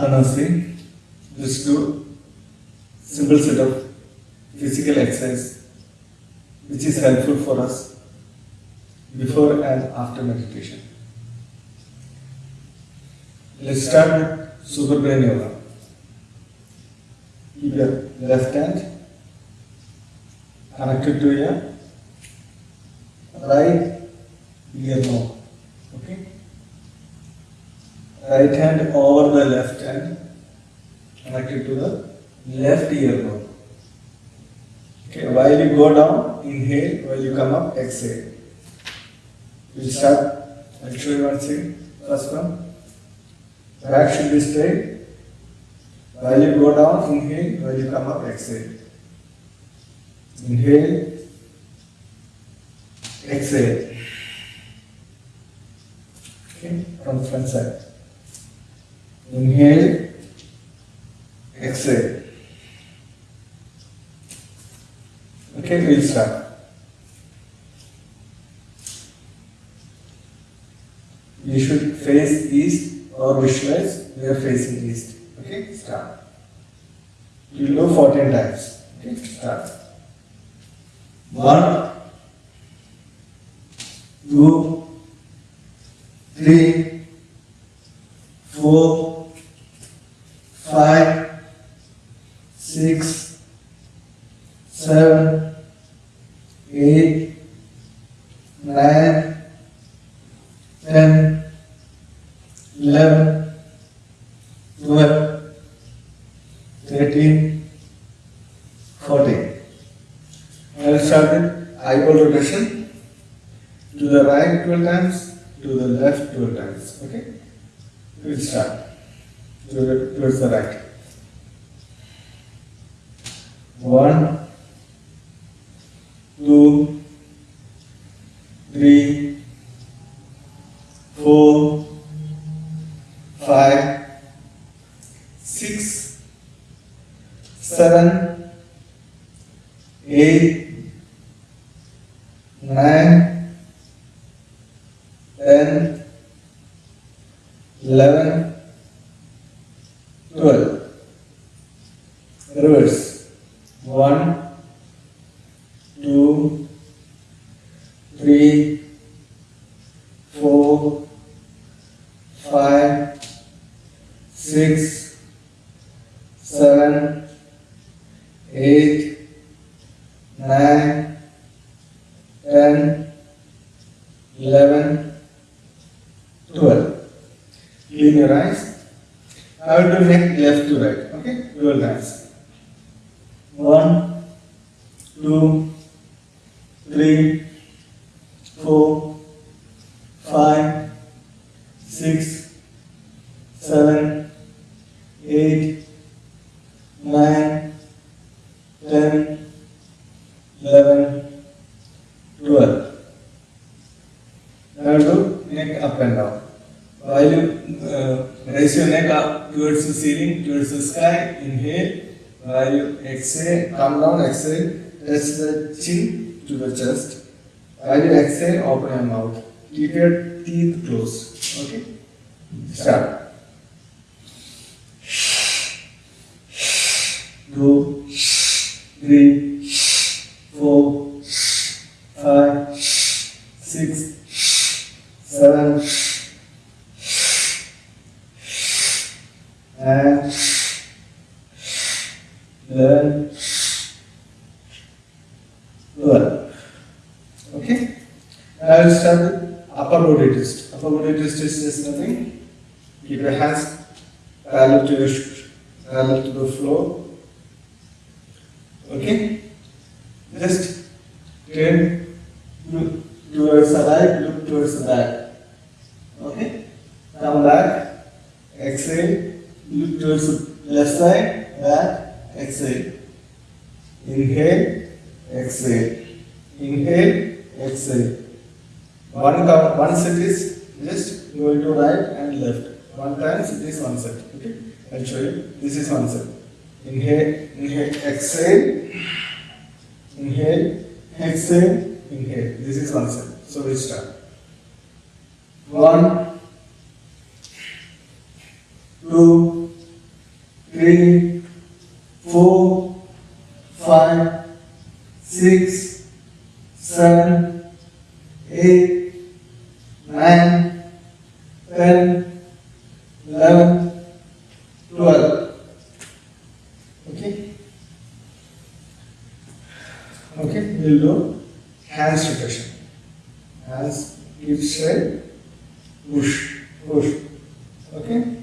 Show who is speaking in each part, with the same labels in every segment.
Speaker 1: Apanasi. Let's do simple set of physical exercise which is helpful for us before and after meditation. Let's start with Super Brain Yoga. Keep your left hand connected to your right ear knob. Right hand over the left hand connected to the left ear knob. Okay, while you go down, inhale, while you come up, exhale. We'll start, I'll show you one thing. First one, back should be straight. While you go down, inhale, while you come up, exhale. Inhale, exhale. Okay, from front side. Inhale, exhale. Okay, we'll start. You should face east or visualize we are facing east. Okay, start. You do 14 times. Okay, start. One, two, three, four, five, six, seven, eight, nine, ten, eleven, twelve, thirteen, fourteen. I will start with eyeball rotation. To the right 12 times, to the left 12 times. Okay? We'll start. To the, towards the right. One, two, three, four, five, six, seven, eight, nine, ten, eleven, twelve. Reverse. One, two, three, four, five, six, seven, eight, nine, ten, eleven, twelve. Clean your eyes. I will do neck left to right. Okay, twelve times. One, two, three, raise your neck up towards the ceiling, towards the sky, inhale. While you exhale, come down, exhale, touch the chin to the chest. While you exhale, open your mouth. Keep your teeth closed. Okay? Start. Two, your sh- to the floor. Okay? Just turn look towards the right, look towards the back. Okay? Come back, exhale, look towards the left side, back, exhale. Inhale, exhale. Inhale, exhale. One count, one set is just going to right and left. One times it is one set. Okay? You. This is one set. Inhale, inhale, exhale. Inhale, exhale, inhale. This is one set. So we start. One, two, three, four, five, six, seven, eight, nine, ten, eleven, twelve. Okay. Okay, we'll do hands rotation. Hands keep straight, push, push. Okay.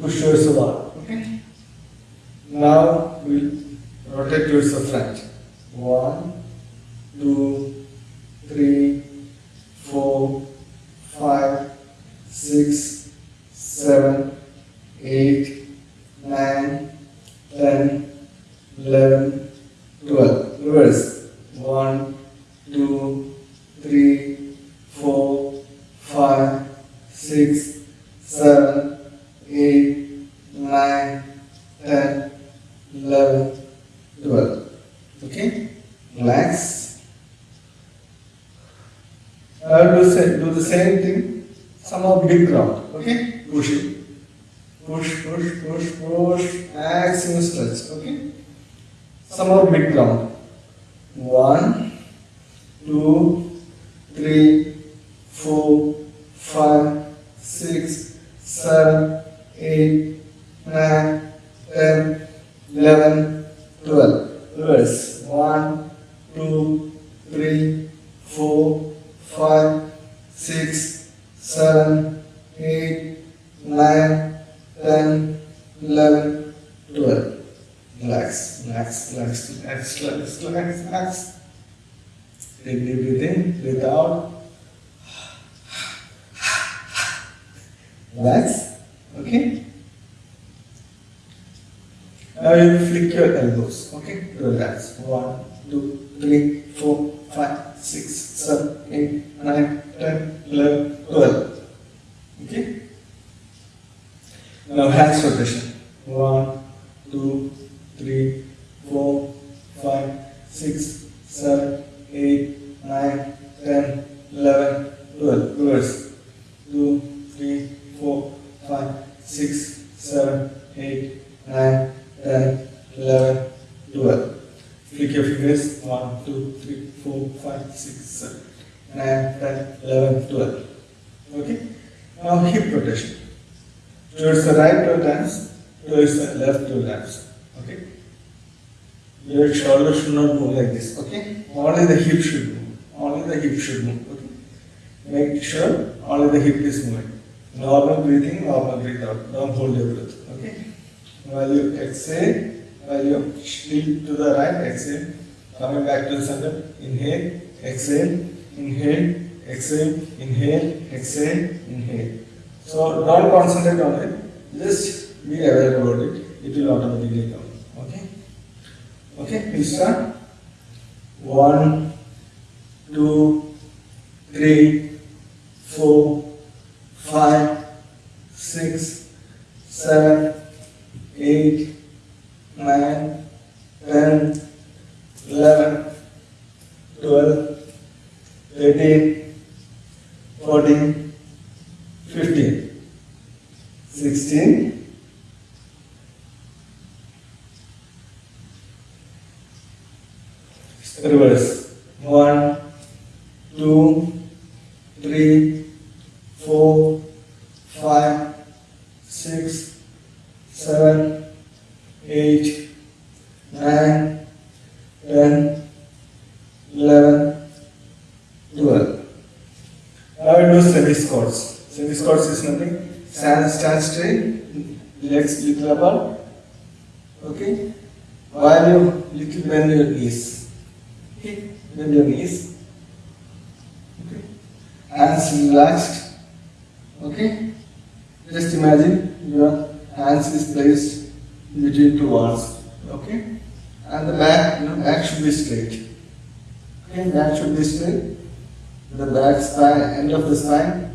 Speaker 1: Push towards the wall. Okay. Now we'll rotate towards the front. 12. Reverse. 1, 2, 3, 4, 5, 6, 7, 8, 9, 10, 11, 12. Okay? Relax. I will do the same thing, somehow big round. Okay? Push it. Push, push, push, push. Maximum stretch. Okay? Somehow big round. One, two, three, four, five, six, seven, eight, nine, ten, eleven, twelve. Reverse. One, two, three, four, five, six, seven, eight, nine, ten, eleven, twelve. Relax, relax, relax, relax, relax, relax, relax. Take deep breath in, breathe out. Relax. Okay? Now you flick your elbows. Okay? Relax. One, two, three, four, five, six, seven, eight, nine, ten, eleven, twelve. Okay? Now hands rotation. One, two, three, four, five, six, seven, eight, nine, ten, eleven, twelve. Reverse. Two, three, four, five, six, seven, eight, nine, ten, eleven, twelve. Flick your fingers. One, two, three, four, five, six, seven, nine, ten, eleven, twelve. Okay? Now hip rotation. Towards the right two times, towards the left two times. Okay? Your shoulder should not move like this. Okay? Only the hip should move. Only the hip should move. Okay? Make sure only the hip is moving. Normal breathing, normal breathe out. Don't hold your breath. Okay? While you exhale, while you tilt to the right, exhale. Coming back to the center. Inhale, exhale, inhale, exhale, inhale, exhale, inhale. So don't concentrate on it. Just be aware about it. It will automatically come. Okay? Please start. One, two, three, four, five, six, seven, eight, nine, ten, eleven, twelve, thirteen, fourteen, fifteen, sixteen. Reverse. One, two, three, four, five, six, seven, eight, nine, ten, eleven, twelve. Now we do semi squats. Semi squats is nothing. Stand, stand straight, legs little apart. Okay. While you little bend your knees. Okay. Bend your knees. Okay. Hands relaxed. Okay. Just imagine your hands is placed between two walls. Okay. And the back, you know, back should be straight. Okay, back should be straight. The back spine, end of the spine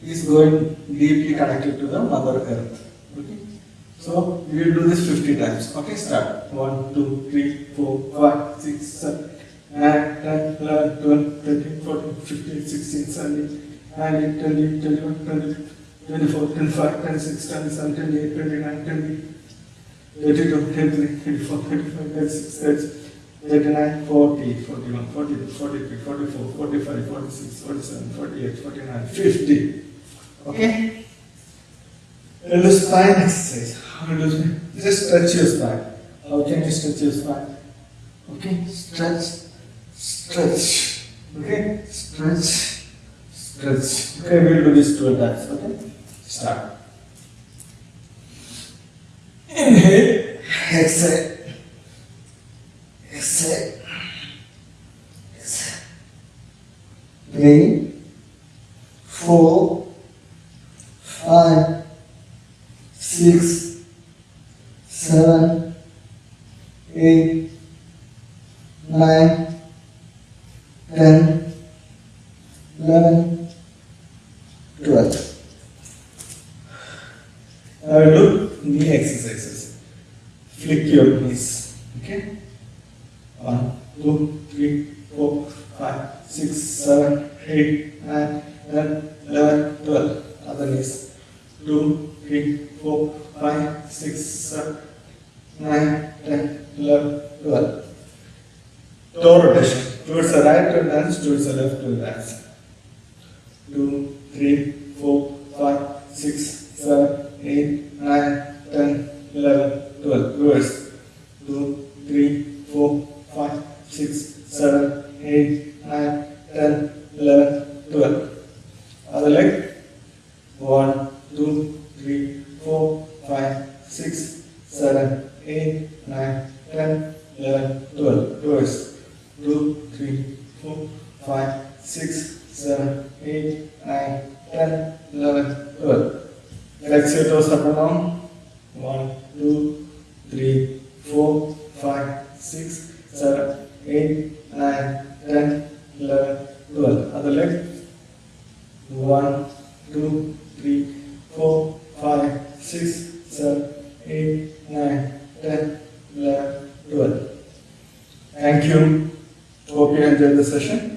Speaker 1: is going deeply connected to the Mother Earth. Okay. So we will do this 50 times. Okay, start. 1, 2, 3, 4, 5, 6, 7, 8, 9, 10, 11, 12, 13, 14, 15, 16, 17, 19, 20, 21, 22, 24, 25, 26, 27, 28, 29, 30, 32, 33, 34, 35, 36, 37, 39, 40, 41, 42, 43, 44, 45, 46, 47, 48, 49, 50. Okay? And the spine exercise. How to do? Just stretch your spine. How can you stretch your spine? Okay? Stretch, stretch. Okay? Stretch, stretch. Okay, we'll do this two times. Okay? Start. Inhale, exhale. Exhale. Exhale. Three, four, five, six, seven, eight, nine, ten, eleven, twelve. Now do knee exercises. Flick your knees. Okay? One, two, three, four, five, six, seven, eight, nine, ten, eleven, twelve. Other knees. Two, three, four, five, six, seven, nine, ten, eleven, twelve. Toe rotation. Towards the right to dance, towards the left to dance. Two, three, four, five, six, seven, 8, 9, 10, 11, 12. Reverse. 2, 3, 4, 5, 6, 7, 8, 9, 10, 11, 12. Other leg. 1, 2, 3, 4, 5, 6, 7, 8, 9, 10, 11, 12. Reverse. 2, 3, 4, 5, 6, 7, 8, 9, 10, 11, 12. Let's say to up and down. 1, 2, 3, 4, 5, 6, 7, 8, 9, 10, 11, 12. Other leg. 1, 2, 3, 4, 5, 6, 7, 8, 9, 10, 11, 12. Thank you. Hope you enjoyed the session.